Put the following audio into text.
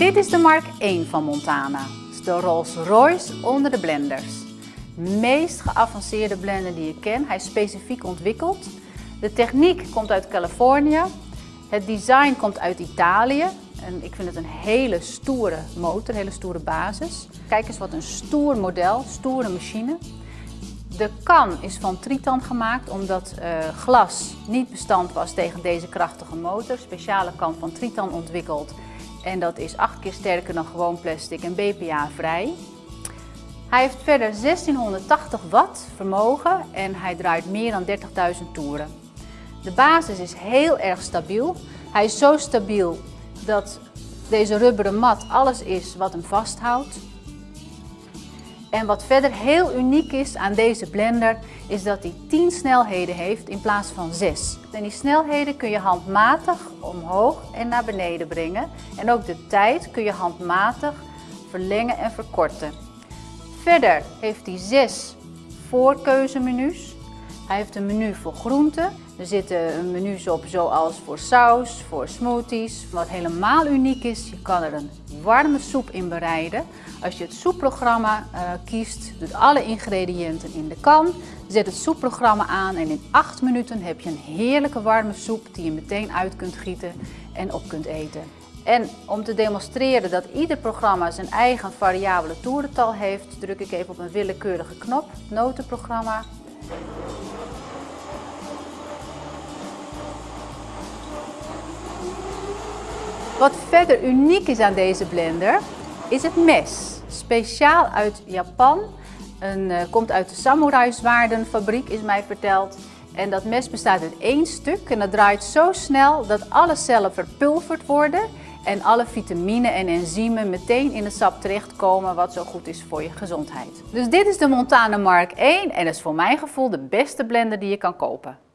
Dit is de Mark 1 van Montana. De Rolls Royce onder de blenders. De meest geavanceerde blender die je kent. Hij is specifiek ontwikkeld. De techniek komt uit Californië. Het design komt uit Italië. En ik vind het een hele stoere motor, een hele stoere basis. Kijk eens wat een stoer model, stoere machine. De kan is van Tritan gemaakt omdat uh, glas niet bestand was tegen deze krachtige motor. Speciale kan van Tritan ontwikkeld en dat is 8 keer sterker dan gewoon plastic en BPA vrij. Hij heeft verder 1680 watt vermogen en hij draait meer dan 30.000 toeren. De basis is heel erg stabiel. Hij is zo stabiel dat deze rubberen mat alles is wat hem vasthoudt. En wat verder heel uniek is aan deze blender, is dat hij 10 snelheden heeft in plaats van 6. En die snelheden kun je handmatig omhoog en naar beneden brengen. En ook de tijd kun je handmatig verlengen en verkorten. Verder heeft hij 6 voorkeuzemenu's. Hij heeft een menu voor groenten. Er zitten menus op zoals voor saus, voor smoothies. Wat helemaal uniek is, je kan er een warme soep in bereiden. Als je het soepprogramma uh, kiest, doet alle ingrediënten in de kan. Zet het soepprogramma aan en in 8 minuten heb je een heerlijke warme soep die je meteen uit kunt gieten en op kunt eten. En om te demonstreren dat ieder programma zijn eigen variabele toerental heeft, druk ik even op een willekeurige knop, notenprogramma. Wat verder uniek is aan deze blender is het mes. Speciaal uit Japan. Een, uh, komt uit de samurai zwaardenfabriek is mij verteld. En dat mes bestaat uit één stuk en dat draait zo snel dat alle cellen verpulverd worden en alle vitamine en enzymen meteen in het sap terechtkomen wat zo goed is voor je gezondheid. Dus dit is de Montana Mark 1 en is voor mijn gevoel de beste blender die je kan kopen.